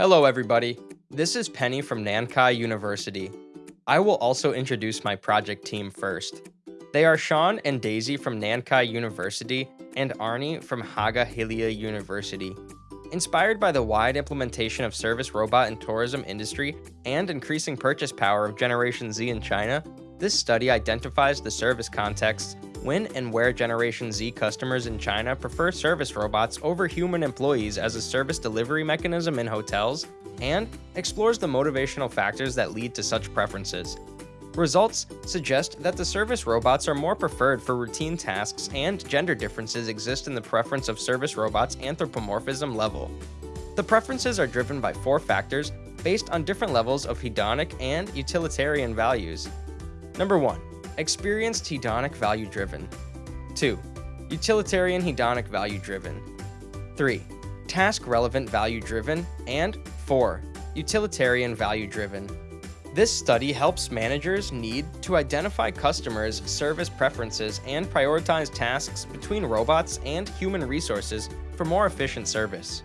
Hello, everybody. This is Penny from Nankai University. I will also introduce my project team first. They are Sean and Daisy from Nankai University and Arnie from Haaga-Helia University. Inspired by the wide implementation of service robot in tourism industry and increasing purchase power of Generation Z in China, this study identifies the service contexts when and where Generation Z customers in China prefer service robots over human employees as a service delivery mechanism in hotels, and explores the motivational factors that lead to such preferences. Results suggest that the service robots are more preferred for routine tasks and gender differences exist in the preference of service robots anthropomorphism level. The preferences are driven by four factors based on different levels of hedonic and utilitarian values. Number 1. Experienced hedonic value driven. 2. Utilitarian hedonic value driven. 3. Task relevant value driven. And 4. Utilitarian value driven. This study helps managers need to identify customers' service preferences and prioritize tasks between robots and human resources for more efficient service.